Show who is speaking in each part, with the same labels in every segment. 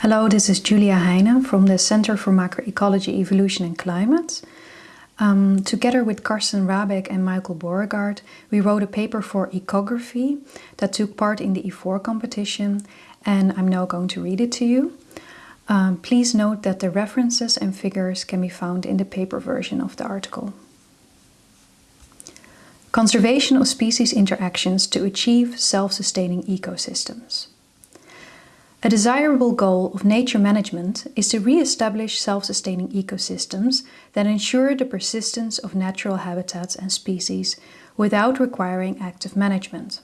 Speaker 1: Hello, this is Julia Heinen from the Center for Macroecology, Evolution and Climate. Um, together with Carsten Rahbek and Michael Borregaard, we wrote a paper for ecography that took part in the E4 competition and I'm now going to read it to you. Um, please note that the references and figures can be found in the paper version of the article. Conservation of species interactions to achieve self-sustaining ecosystems. A desirable goal of nature management is to re-establish self-sustaining ecosystems that ensure the persistence of natural habitats and species without requiring active management.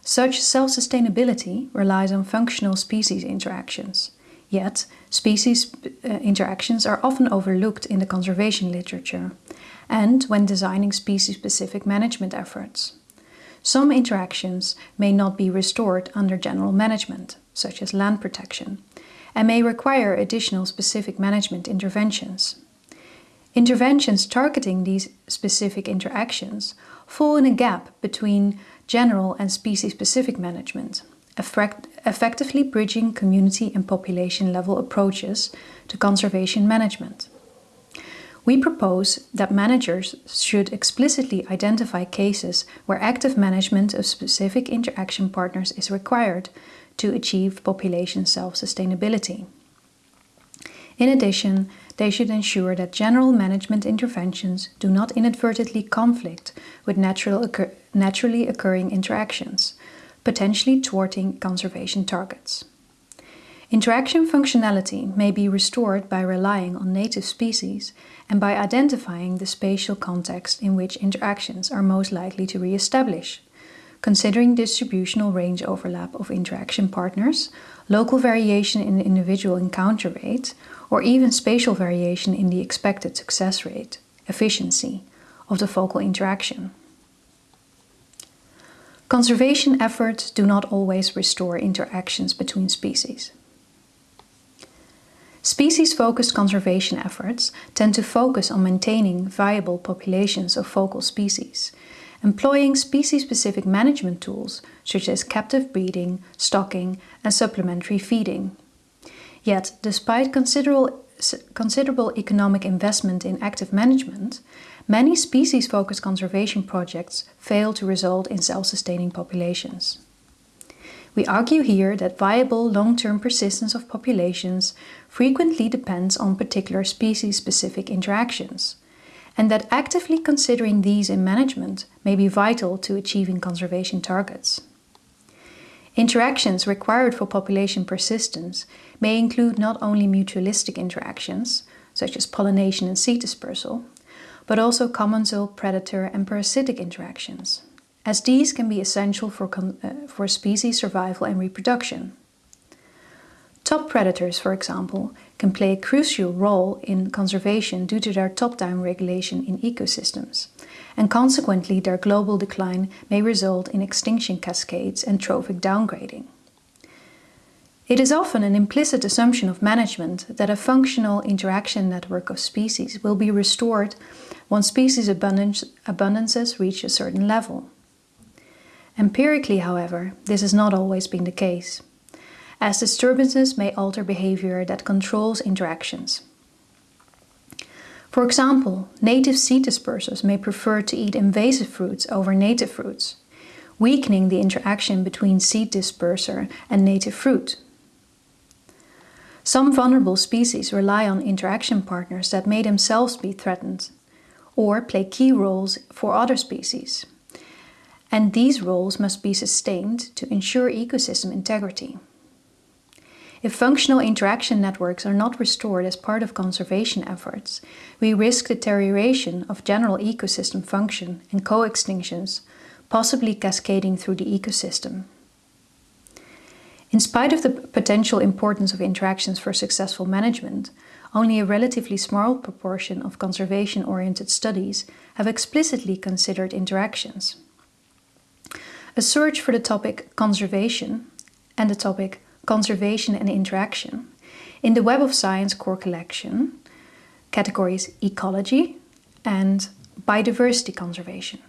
Speaker 1: Such self-sustainability relies on functional species interactions. Yet, species uh, interactions are often overlooked in the conservation literature and when designing species-specific management efforts. Some interactions may not be restored under general management, such as land protection, and may require additional specific management interventions. Interventions targeting these specific interactions fall in a gap between general and species-specific management, effect effectively bridging community and population level approaches to conservation management. We propose that managers should explicitly identify cases where active management of specific interaction partners is required to achieve population self-sustainability. In addition, they should ensure that general management interventions do not inadvertently conflict with natural occur naturally occurring interactions, potentially thwarting conservation targets. Interaction functionality may be restored by relying on native species and by identifying the spatial context in which interactions are most likely to re-establish, considering distributional range overlap of interaction partners, local variation in the individual encounter rate, or even spatial variation in the expected success rate, efficiency, of the focal interaction. Conservation efforts do not always restore interactions between species. Species-focused conservation efforts tend to focus on maintaining viable populations of focal species, employing species-specific management tools such as captive breeding, stocking and supplementary feeding. Yet, despite considerable, considerable economic investment in active management, many species-focused conservation projects fail to result in self-sustaining populations. We argue here that viable long-term persistence of populations frequently depends on particular species-specific interactions, and that actively considering these in management may be vital to achieving conservation targets. Interactions required for population persistence may include not only mutualistic interactions, such as pollination and seed dispersal, but also commensal, predator and parasitic interactions as these can be essential for, uh, for species survival and reproduction. Top predators, for example, can play a crucial role in conservation due to their top-down regulation in ecosystems, and consequently their global decline may result in extinction cascades and trophic downgrading. It is often an implicit assumption of management that a functional interaction network of species will be restored once species abundance, abundances reach a certain level. Empirically, however, this has not always been the case, as disturbances may alter behavior that controls interactions. For example, native seed dispersers may prefer to eat invasive fruits over native fruits, weakening the interaction between seed disperser and native fruit. Some vulnerable species rely on interaction partners that may themselves be threatened, or play key roles for other species and these roles must be sustained to ensure ecosystem integrity. If functional interaction networks are not restored as part of conservation efforts, we risk deterioration of general ecosystem function and co-extinctions, possibly cascading through the ecosystem. In spite of the potential importance of interactions for successful management, only a relatively small proportion of conservation-oriented studies have explicitly considered interactions. A search for the topic conservation and the topic conservation and interaction in the Web of Science core collection, categories ecology and biodiversity conservation,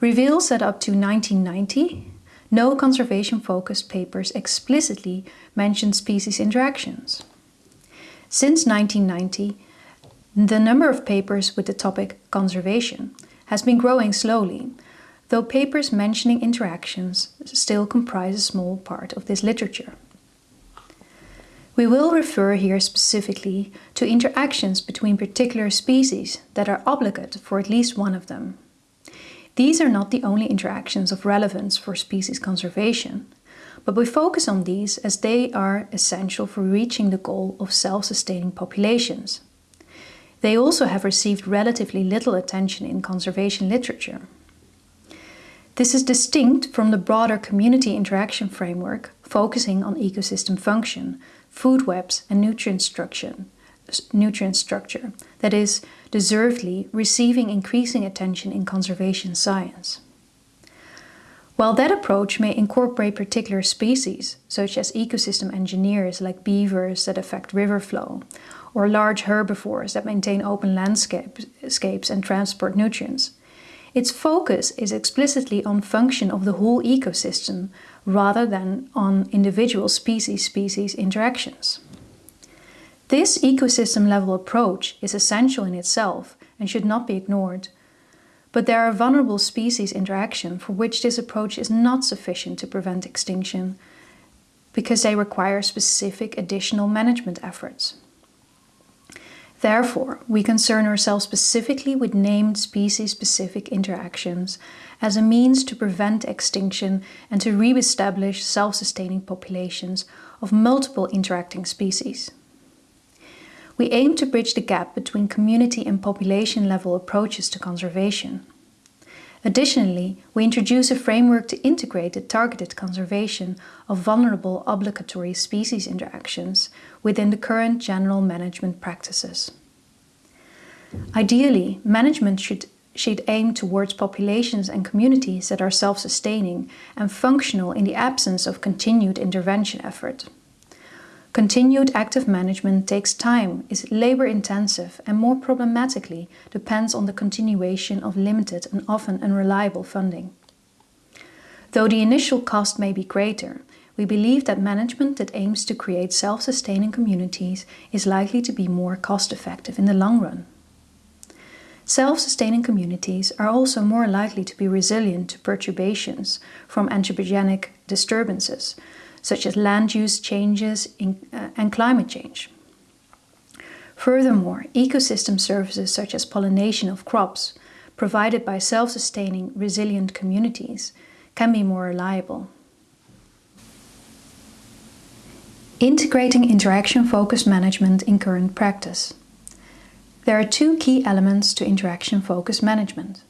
Speaker 1: reveals that up to 1990, no conservation-focused papers explicitly mention species interactions. Since 1990, the number of papers with the topic conservation has been growing slowly, though papers mentioning interactions still comprise a small part of this literature. We will refer here specifically to interactions between particular species that are obligate for at least one of them. These are not the only interactions of relevance for species conservation, but we focus on these as they are essential for reaching the goal of self-sustaining populations. They also have received relatively little attention in conservation literature. This is distinct from the broader community interaction framework focusing on ecosystem function, food webs and nutrient structure, nutrient structure that is, deservedly receiving increasing attention in conservation science. While that approach may incorporate particular species, such as ecosystem engineers like beavers that affect river flow, or large herbivores that maintain open landscapes and transport nutrients, its focus is explicitly on function of the whole ecosystem rather than on individual species-species interactions. This ecosystem-level approach is essential in itself and should not be ignored, but there are vulnerable species interaction for which this approach is not sufficient to prevent extinction because they require specific additional management efforts. Therefore, we concern ourselves specifically with named species-specific interactions as a means to prevent extinction and to re-establish self-sustaining populations of multiple interacting species. We aim to bridge the gap between community and population level approaches to conservation. Additionally, we introduce a framework to integrate the targeted conservation of vulnerable obligatory species interactions within the current general management practices. Ideally, management should, should aim towards populations and communities that are self-sustaining and functional in the absence of continued intervention effort. Continued active management takes time, is labor-intensive and more problematically depends on the continuation of limited and often unreliable funding. Though the initial cost may be greater, we believe that management that aims to create self-sustaining communities is likely to be more cost-effective in the long run. Self-sustaining communities are also more likely to be resilient to perturbations from anthropogenic disturbances, such as land use changes in, uh, and climate change. Furthermore, ecosystem services such as pollination of crops, provided by self-sustaining resilient communities, can be more reliable. Integrating interaction-focused management in current practice. There are two key elements to interaction-focused management.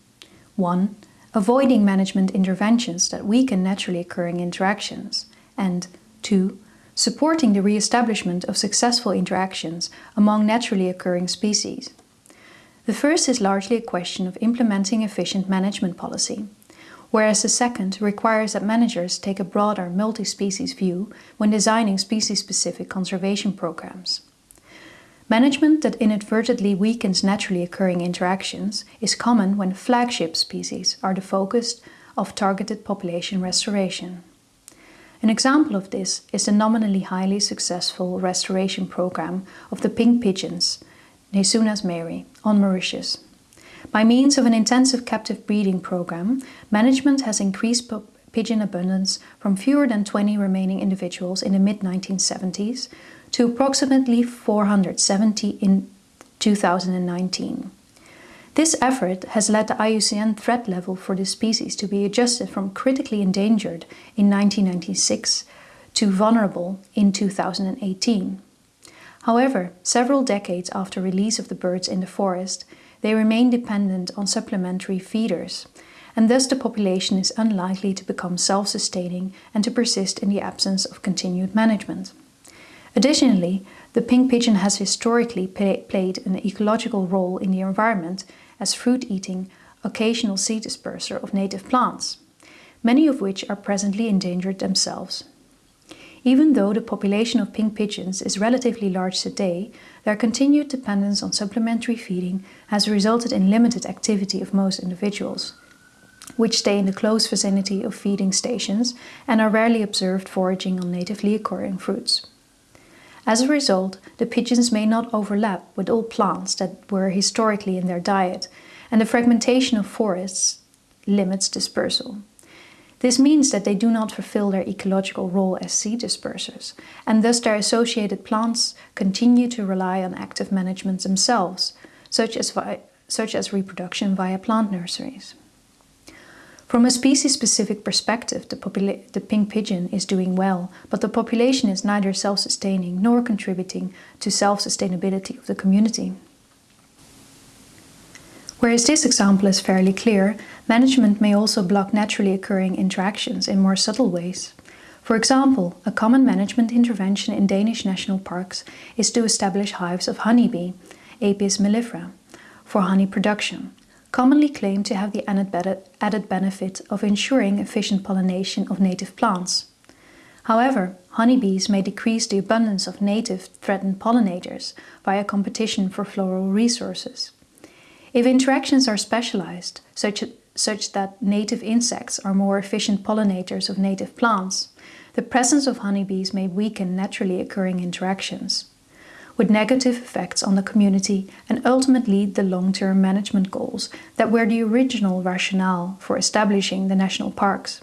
Speaker 1: One, avoiding management interventions that weaken naturally occurring interactions. And two, supporting the re-establishment of successful interactions among naturally occurring species. The first is largely a question of implementing efficient management policy, whereas the second requires that managers take a broader multi-species view when designing species-specific conservation programs. Management that inadvertently weakens naturally occurring interactions is common when flagship species are the focus of targeted population restoration. An example of this is the nominally highly successful restoration program of the pink pigeons, Nesoenas mayeri, on Mauritius. By means of an intensive captive breeding program, management has increased pigeon abundance from fewer than 20 remaining individuals in the mid-1970s to approximately 470 in 2019. This effort has led the IUCN threat level for this species to be adjusted from critically endangered in 1996 to vulnerable in 2018. However, several decades after release of the birds in the forest, they remain dependent on supplementary feeders, and thus the population is unlikely to become self-sustaining and to persist in the absence of continued management. Additionally, the pink pigeon has historically played an ecological role in the environment as fruit-eating, occasional seed disperser of native plants, many of which are presently endangered themselves. Even though the population of pink pigeons is relatively large today, their continued dependence on supplementary feeding has resulted in limited activity of most individuals. which stay in the close vicinity of feeding stations and are rarely observed foraging on natively occurring fruits. As a result, the pigeons may not overlap with all plants that were historically in their diet, and the fragmentation of forests limits dispersal. This means that they do not fulfill their ecological role as seed dispersers, and thus their associated plants continue to rely on active management themselves, such as, such as reproduction via plant nurseries. From a species-specific perspective, the, the, pink pigeon is doing well, but the population is neither self-sustaining nor contributing to self-sustainability of the community. Whereas this example is fairly clear, management may also block naturally occurring interactions in more subtle ways. For example, a common management intervention in Danish national parks is to establish hives of honeybee, Apis mellifera, for honey production, commonly claimed to have the added benefit of ensuring efficient pollination of native plants. However, honeybees may decrease the abundance of native threatened pollinators via competition for floral resources. If interactions are specialized, such, such that native insects are more efficient pollinators of native plants, the presence of honeybees may weaken naturally occurring interactions, with negative effects on the community and ultimately the long-term management goals that were the original rationale for establishing the national parks.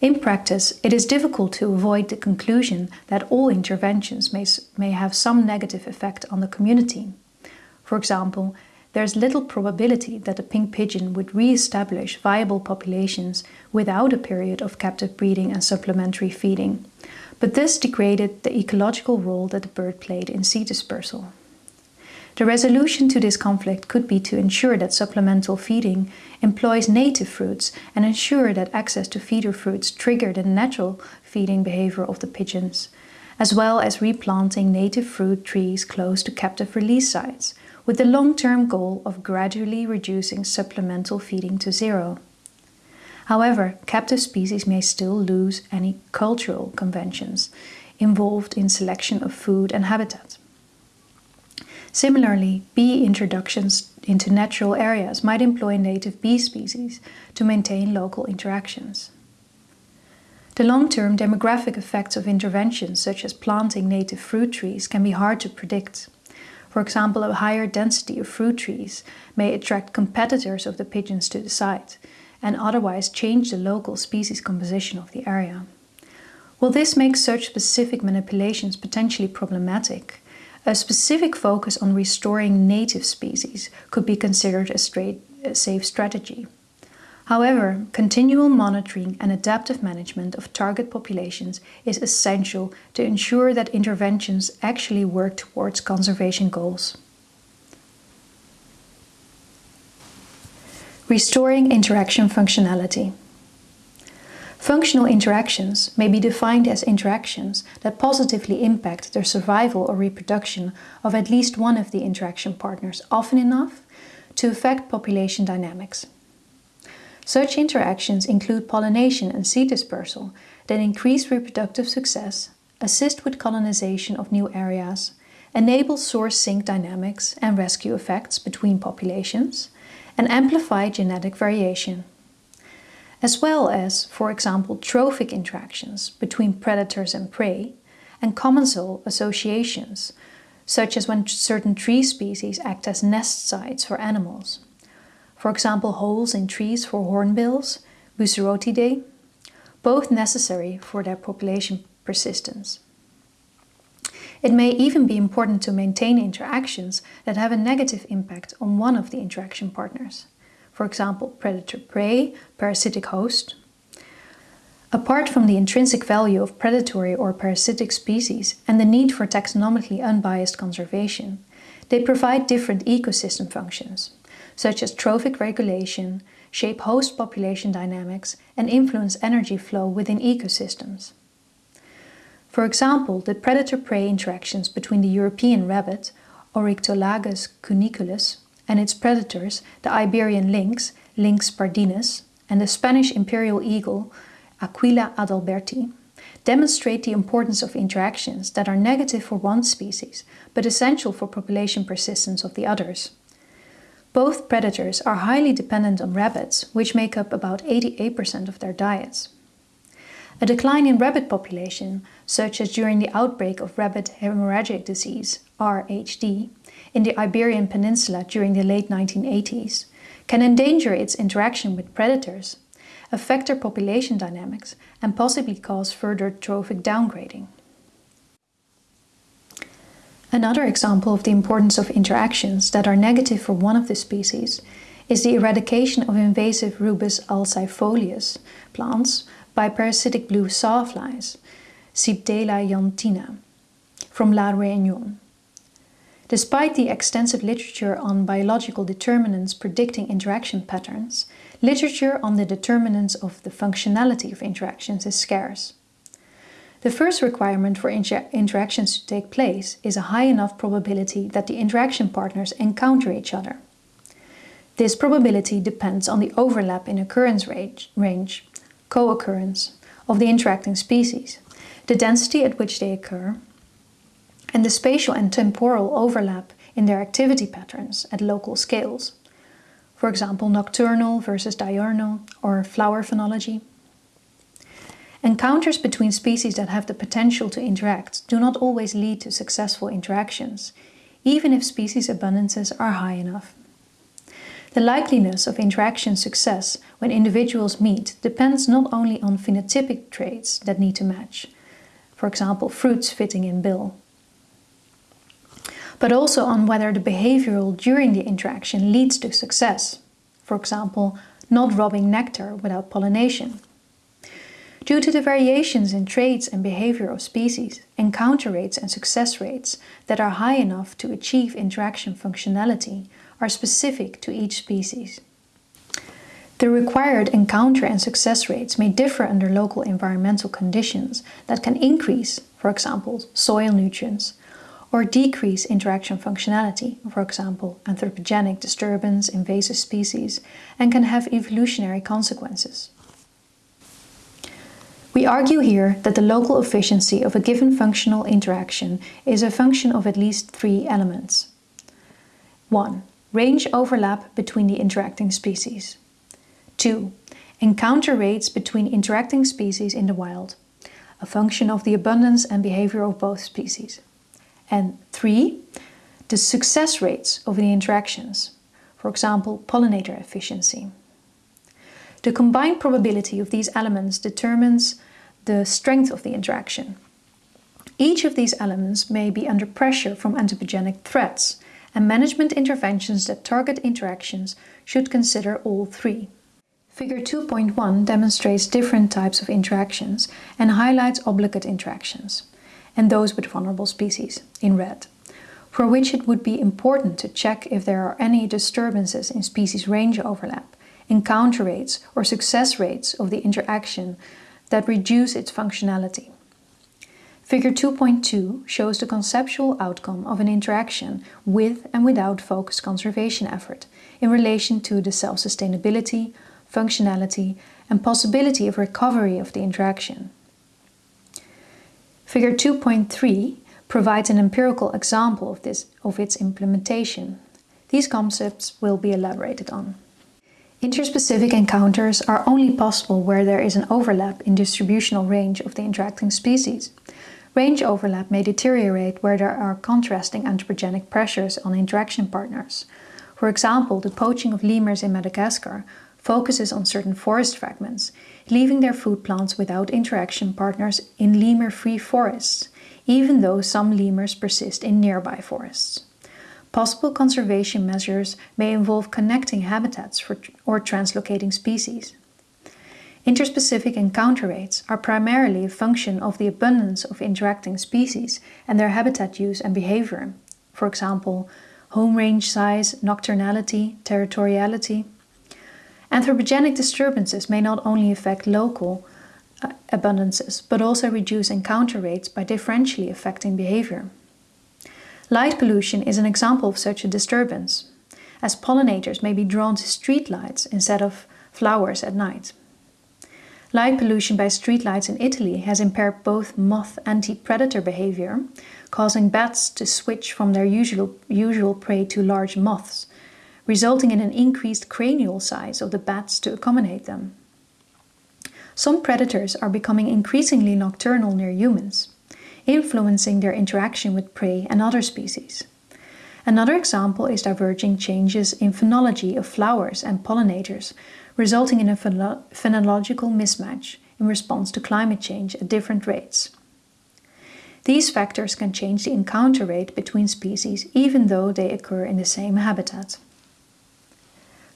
Speaker 1: In practice, it is difficult to avoid the conclusion that all interventions may, may have some negative effect on the community. For example, there's little probability that the pink pigeon would re-establish viable populations without a period of captive breeding and supplementary feeding, but this degraded the ecological role that the bird played in seed dispersal. The resolution to this conflict could be to ensure that supplemental feeding employs native fruits and ensure that access to feeder fruits trigger the natural feeding behavior of the pigeons, as well as replanting native fruit trees close to captive release sites, with the long-term goal of gradually reducing supplemental feeding to zero. However, captive species may still lose any cultural conventions involved in selection of food and habitat. Similarly, bee introductions into natural areas might employ native bee species to maintain local interactions. The long-term demographic effects of interventions such as planting native fruit trees can be hard to predict. For example, a higher density of fruit trees may attract competitors of the pigeons to the site and otherwise change the local species composition of the area. While this makes such specific manipulations potentially problematic, a specific focus on restoring native species could be considered a, straight, a safe strategy. However, continual monitoring and adaptive management of target populations is essential to ensure that interventions actually work towards conservation goals. Restoring interaction functionality. Functional interactions may be defined as interactions that positively impact the survival or reproduction of at least one of the interaction partners often enough to affect population dynamics. Such interactions include pollination and seed dispersal that increase reproductive success, assist with colonization of new areas, enable source-sink dynamics and rescue effects between populations, and amplify genetic variation. As well as, for example, trophic interactions between predators and prey, and commensal associations, such as when certain tree species act as nest sites for animals for example holes in trees for hornbills, Bucerotidae, both necessary for their population persistence. It may even be important to maintain interactions that have a negative impact on one of the interaction partners, for example predator-prey, parasitic host. Apart from the intrinsic value of predatory or parasitic species and the need for taxonomically unbiased conservation, they provide different ecosystem functions such as trophic regulation, shape host population dynamics and influence energy flow within ecosystems. For example, the predator-prey interactions between the European rabbit, Oryctolagus cuniculus, and its predators, the Iberian lynx, Lynx pardinus, and the Spanish imperial eagle, Aquila adalberti, demonstrate the importance of interactions that are negative for one species, but essential for population persistence of the others. Both predators are highly dependent on rabbits, which make up about 88% of their diets. A decline in rabbit population, such as during the outbreak of rabbit hemorrhagic disease, RHD, in the Iberian Peninsula during the late 1980s, can endanger its interaction with predators, affect their population dynamics, and possibly cause further trophic downgrading. Another example of the importance of interactions that are negative for one of the species is the eradication of invasive Rubus alceifolius plants by parasitic blue sawflies, Cibdela janthina, from La Réunion. Despite the extensive literature on biological determinants predicting interaction patterns, literature on the determinants of the functionality of interactions is scarce. The first requirement for inter interactions to take place is a high enough probability that the interaction partners encounter each other. This probability depends on the overlap in occurrence range, range co-occurrence, of the interacting species, the density at which they occur, and the spatial and temporal overlap in their activity patterns at local scales. For example, nocturnal versus diurnal or flower phenology. Encounters between species that have the potential to interact do not always lead to successful interactions, even if species abundances are high enough. The likeliness of interaction success when individuals meet depends not only on phenotypic traits that need to match, for example fruits fitting in bill, but also on whether the behavioral during the interaction leads to success, for example not robbing nectar without pollination. Due to the variations in traits and behavior of species, encounter rates and success rates that are high enough to achieve interaction functionality are specific to each species. The required encounter and success rates may differ under local environmental conditions that can increase, for example, soil nutrients, or decrease interaction functionality, for example, anthropogenic disturbance, invasive species, and can have evolutionary consequences. We argue here that the local efficiency of a given functional interaction is a function of at least three elements. 1. Range overlap between the interacting species. 2. Encounter rates between interacting species in the wild, a function of the abundance and behavior of both species. And 3. The success rates of the interactions, for example, pollinator efficiency. The combined probability of these elements determines the strength of the interaction. Each of these elements may be under pressure from anthropogenic threats, and management interventions that target interactions should consider all three. Figure 2.1 demonstrates different types of interactions and highlights obligate interactions, and those with vulnerable species, in red, for which it would be important to check if there are any disturbances in species range overlap encounter rates or success rates of the interaction that reduce its functionality. Figure 2.2 shows the conceptual outcome of an interaction with and without focused conservation effort in relation to the self-sustainability, functionality and possibility of recovery of the interaction. Figure 2.3 provides an empirical example of, this, of its implementation. These concepts will be elaborated on. Interspecific encounters are only possible where there is an overlap in distributional range of the interacting species. Range overlap may deteriorate where there are contrasting anthropogenic pressures on interaction partners. For example, the poaching of lemurs in Madagascar focuses on certain forest fragments, leaving their food plants without interaction partners in lemur-free forests, even though some lemurs persist in nearby forests. Possible conservation measures may involve connecting habitats for, or translocating species. Interspecific encounter rates are primarily a function of the abundance of interacting species and their habitat use and behavior, for example, home range size, nocturnality, territoriality. Anthropogenic disturbances may not only affect local uh, abundances, but also reduce encounter rates by differentially affecting behavior. Light pollution is an example of such a disturbance, as pollinators may be drawn to streetlights instead of flowers at night. Light pollution by streetlights in Italy has impaired both moth anti-predator behavior, causing bats to switch from their usual, usual prey to large moths, resulting in an increased cranial size of the bats to accommodate them. Some predators are becoming increasingly nocturnal near humans, influencing their interaction with prey and other species. Another example is diverging changes in phenology of flowers and pollinators, resulting in a phenological mismatch in response to climate change at different rates. These factors can change the encounter rate between species even though they occur in the same habitat.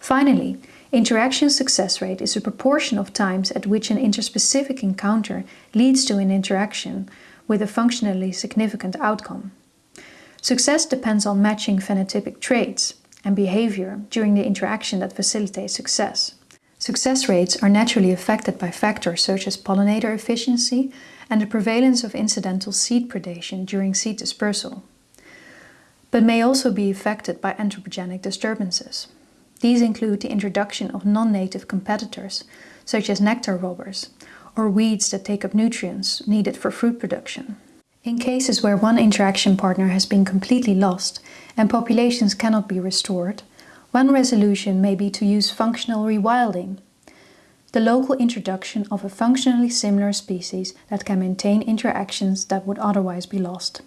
Speaker 1: Finally, interaction success rate is a proportion of times at which an interspecific encounter leads to an interaction with a functionally significant outcome. Success depends on matching phenotypic traits and behavior during the interaction that facilitates success. Success rates are naturally affected by factors such as pollinator efficiency and the prevalence of incidental seed predation during seed dispersal, but may also be affected by anthropogenic disturbances. These include the introduction of non-native competitors, such as nectar robbers, or weeds that take up nutrients needed for fruit production. In cases where one interaction partner has been completely lost and populations cannot be restored, one resolution may be to use functional rewilding, the local introduction of a functionally similar species that can maintain interactions that would otherwise be lost.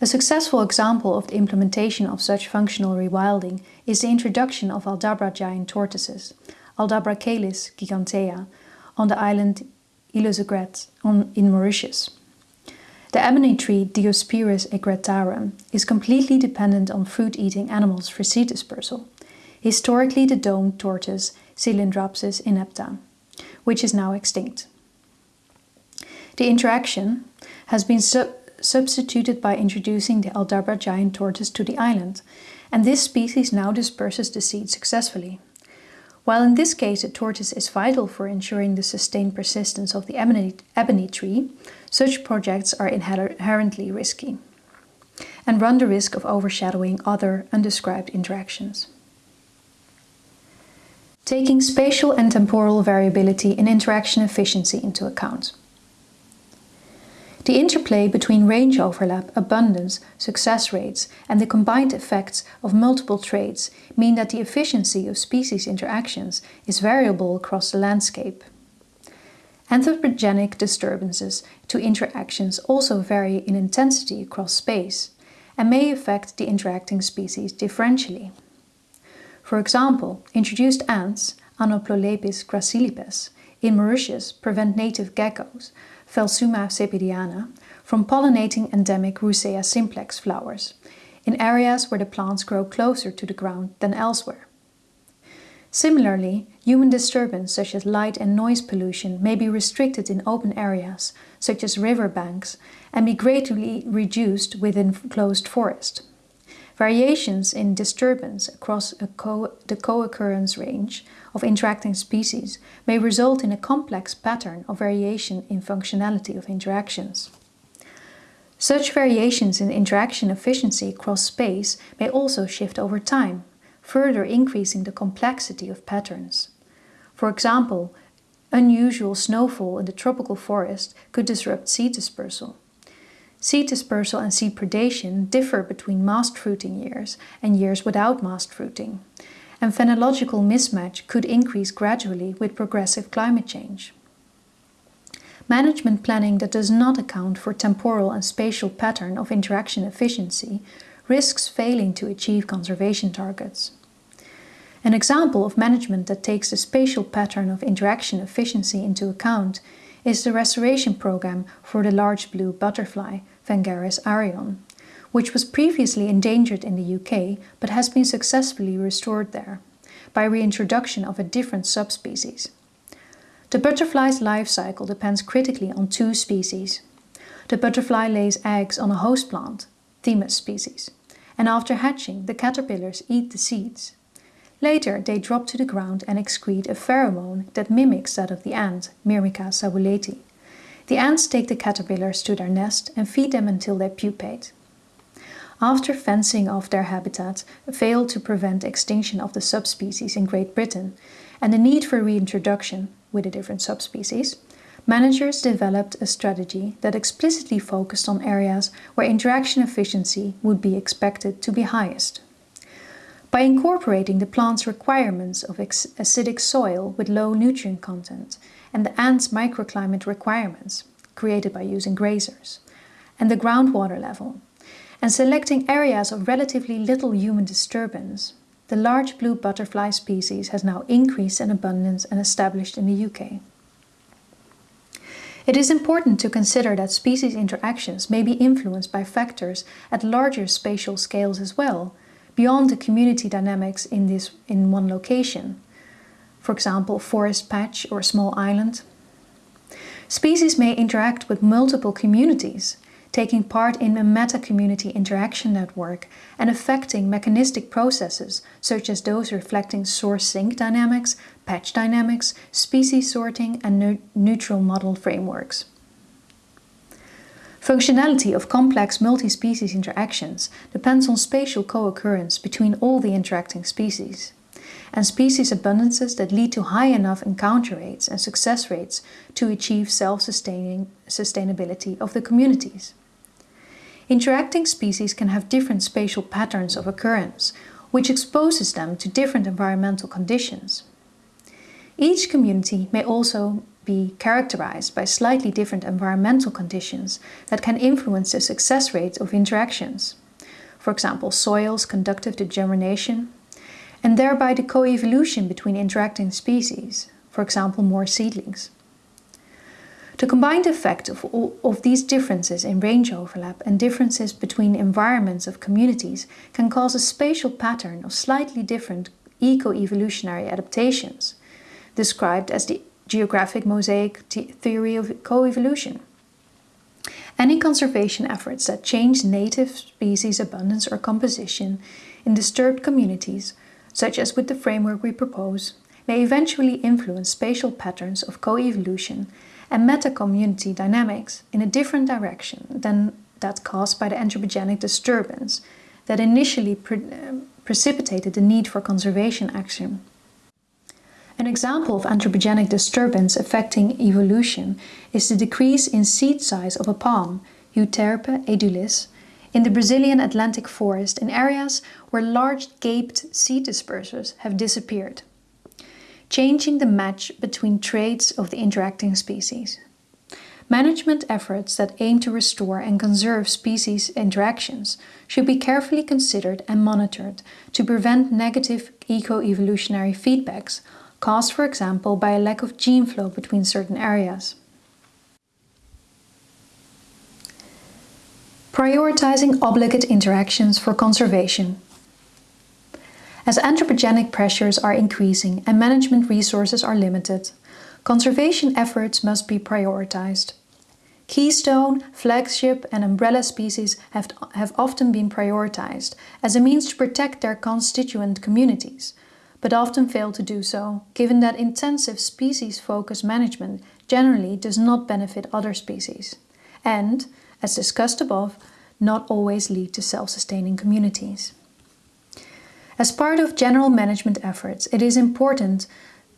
Speaker 1: A successful example of the implementation of such functional rewilding is the introduction of Aldabra giant tortoises, Aldabrachelys gigantea, on the island Île aux Aigrettes in Mauritius. The ebony tree Diospyros egrettarum is completely dependent on fruit-eating animals for seed dispersal, historically the domed tortoise Cylindraspis inepta, which is now extinct. The interaction has been su substituted by introducing the Aldabra giant tortoise to the island, and this species now disperses the seed successfully. While in this case a tortoise is vital for ensuring the sustained persistence of the ebony, ebony tree, such projects are inherently risky and run the risk of overshadowing other undescribed interactions. Taking spatial and temporal variability in interaction efficiency into account. The interplay between range overlap, abundance, success rates and the combined effects of multiple traits mean that the efficiency of species interactions is variable across the landscape. Anthropogenic disturbances to interactions also vary in intensity across space and may affect the interacting species differentially. For example, introduced ants, Anoplolepis gracilipes, in Mauritius prevent native geckos Phelsuma cepediana, from pollinating endemic Roussea simplex flowers in areas where the plants grow closer to the ground than elsewhere. Similarly, human disturbance such as light and noise pollution may be restricted in open areas, such as river banks, and be greatly reduced within closed forest. Variations in disturbance across co the co-occurrence range of interacting species may result in a complex pattern of variation in functionality of interactions. Such variations in interaction efficiency across space may also shift over time, further increasing the complexity of patterns. For example, unusual snowfall in the tropical forest could disrupt seed dispersal. Seed dispersal and seed predation differ between mast fruiting years and years without mast fruiting, and phenological mismatch could increase gradually with progressive climate change. Management planning that does not account for temporal and spatial pattern of interaction efficiency risks failing to achieve conservation targets. An example of management that takes the spatial pattern of interaction efficiency into account is the restoration program for the large blue butterfly, Phengaris arion, which was previously endangered in the UK but has been successfully restored there by reintroduction of a different subspecies. The butterfly's life cycle depends critically on two species. The butterfly lays eggs on a host plant, Thymus species, and after hatching the caterpillars eat the seeds. Later they drop to the ground and excrete a pheromone that mimics that of the ant, Myrmica sabuleti. The ants take the caterpillars to their nest and feed them until they pupate after fencing off their habitat, failed to prevent extinction of the subspecies in Great Britain and the need for reintroduction with a different subspecies, managers developed a strategy that explicitly focused on areas where interaction efficiency would be expected to be highest. By incorporating the plant's requirements of acidic soil with low nutrient content and the ant's microclimate requirements, created by using grazers, and the groundwater level, and selecting areas of relatively little human disturbance, the large blue butterfly species has now increased in abundance and established in the UK. It is important to consider that species interactions may be influenced by factors at larger spatial scales as well, beyond the community dynamics in, this, in one location. For example, forest patch or small island. Species may interact with multiple communities, taking part in a meta-community interaction network and affecting mechanistic processes such as those reflecting source-sink dynamics, patch dynamics, species sorting and ne neutral model frameworks. Functionality of complex multi-species interactions depends on spatial co-occurrence between all the interacting species and species abundances that lead to high enough encounter rates and success rates to achieve self-sustaining sustainability of the communities. Interacting species can have different spatial patterns of occurrence, which exposes them to different environmental conditions. Each community may also be characterized by slightly different environmental conditions that can influence the success rate of interactions. For example, soils conductive to germination, and thereby the coevolution between interacting species, for example more seedlings. The combined effect of, all, of these differences in range overlap and differences between environments of communities can cause a spatial pattern of slightly different eco-evolutionary adaptations, described as the geographic mosaic theory of coevolution. Any conservation efforts that change native species abundance or composition in disturbed communities, such as with the framework we propose, may eventually influence spatial patterns of coevolution and meta-community dynamics in a different direction than that caused by the anthropogenic disturbance that initially pre um, precipitated the need for conservation action. An example of anthropogenic disturbance affecting evolution is the decrease in seed size of a palm, Euterpe edulis, in the Brazilian Atlantic forest in areas where large gaped seed dispersers have disappeared changing the match between traits of the interacting species. Management efforts that aim to restore and conserve species interactions should be carefully considered and monitored to prevent negative eco-evolutionary feedbacks caused, for example, by a lack of gene flow between certain areas. Prioritizing obligate interactions for conservation as anthropogenic pressures are increasing and management resources are limited, conservation efforts must be prioritized. Keystone, flagship and umbrella species have, have often been prioritized as a means to protect their constituent communities, but often fail to do so, given that intensive species-focused management generally does not benefit other species, and, as discussed above, not always lead to self-sustaining communities. As part of general management efforts, it is important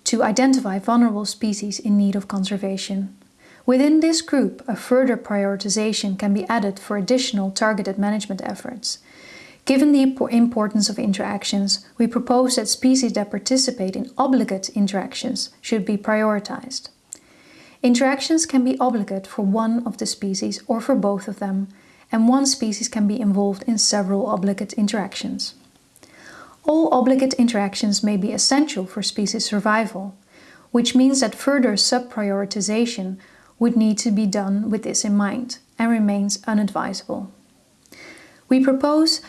Speaker 1: to identify vulnerable species in need of conservation. Within this group, a further prioritization can be added for additional targeted management efforts. Given the importance of interactions, we propose that species that participate in obligate interactions should be prioritized. Interactions can be obligate for one of the species or for both of them, and one species can be involved in several obligate interactions. All obligate interactions may be essential for species survival, which means that further sub-prioritization would need to be done with this in mind and remains unadvisable. We propose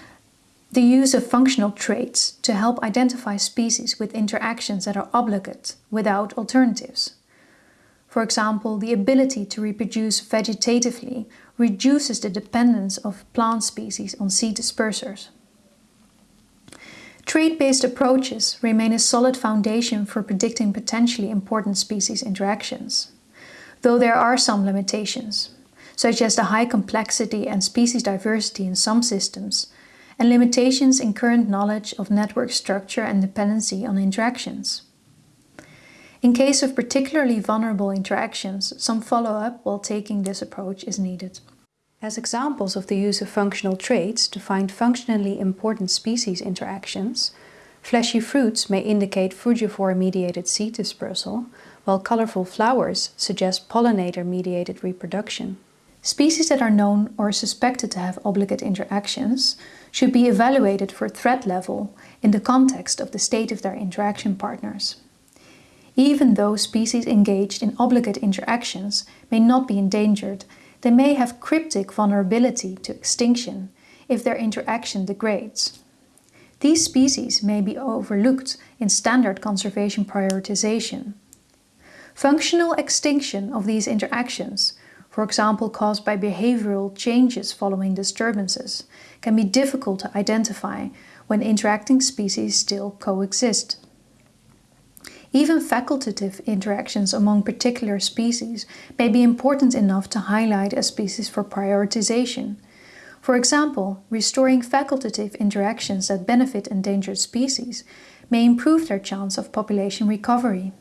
Speaker 1: the use of functional traits to help identify species with interactions that are obligate without alternatives. For example, the ability to reproduce vegetatively reduces the dependence of plant species on seed dispersers. Trait-based approaches remain a solid foundation for predicting potentially important species interactions, though there are some limitations, such as the high complexity and species diversity in some systems, and limitations in current knowledge of network structure and dependency on interactions. In case of particularly vulnerable interactions, some follow-up while taking this approach is needed. As examples of the use of functional traits to find functionally important species interactions, Fleshy fruits may indicate frugivorous-mediated seed dispersal, while colorful flowers suggest pollinator-mediated reproduction. Species that are known or suspected to have obligate interactions should be evaluated for threat level in the context of the state of their interaction partners. Even though species engaged in obligate interactions may not be endangered, they may have cryptic vulnerability to extinction if their interaction degrades. These species may be overlooked in standard conservation prioritization. Functional extinction of these interactions, for example caused by behavioral changes following disturbances, can be difficult to identify when interacting species still coexist. Even facultative interactions among particular species may be important enough to highlight a species for prioritization. For example, restoring facultative interactions that benefit endangered species may improve their chance of population recovery.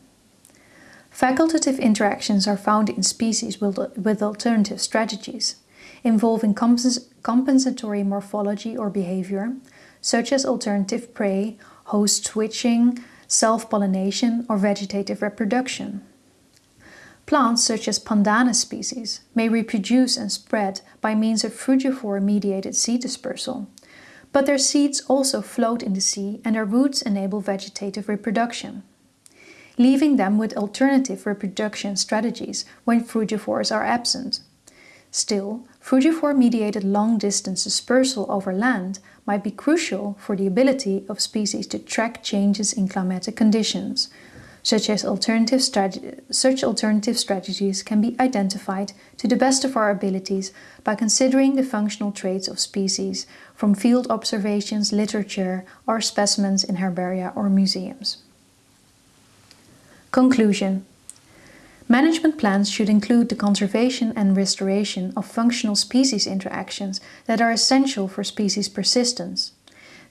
Speaker 1: Facultative interactions are found in species with, alternative strategies, involving compens compensatory morphology or behavior, such as alternative prey, host switching, self-pollination or vegetative reproduction. Plants such as Pandanus species may reproduce and spread by means of frugivore-mediated seed dispersal, but their seeds also float in the sea and their roots enable vegetative reproduction, leaving them with alternative reproduction strategies when frugivores are absent. Still, frugivore-mediated long-distance dispersal over land might be crucial for the ability of species to track changes in climatic conditions. Such, as alternative such alternative strategies can be identified to the best of our abilities by considering the functional traits of species from field observations, literature, or specimens in herbaria or museums. Conclusion Management plans should include the conservation and restoration of functional species interactions that are essential for species persistence.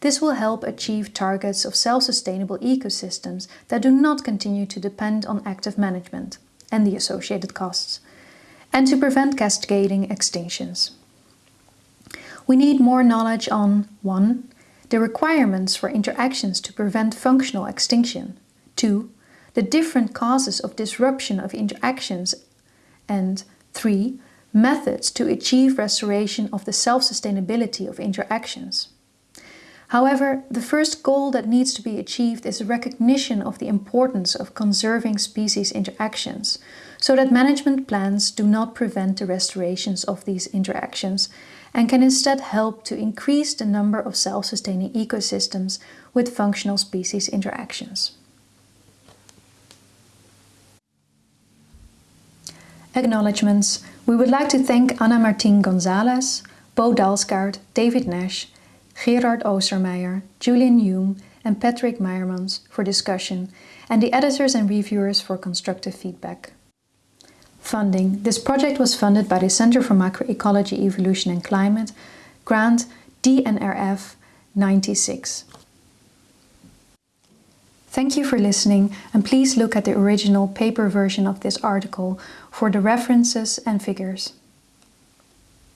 Speaker 1: This will help achieve targets of self-sustainable ecosystems that do not continue to depend on active management and the associated costs, and to prevent cascading extinctions. We need more knowledge on 1. The requirements for interactions to prevent functional extinction 2 the different causes of disruption of interactions, and 3. Methods to achieve restoration of the self-sustainability of interactions. However, the first goal that needs to be achieved is a recognition of the importance of conserving species interactions, so that management plans do not prevent the restorations of these interactions and can instead help to increase the number of self-sustaining ecosystems with functional species interactions. Acknowledgements. We would like to thank Ana Martín González, Bo Dalsgaard, David Nash, Gerard Oostermeijer, Julian Hume and Patrick Meyermans for discussion and the editors and reviewers for constructive feedback. Funding. This project was funded by the Center for Macroecology, Evolution and Climate, grant DNRF 96. Thank you for listening and please look at the original paper version of this article for the references and figures.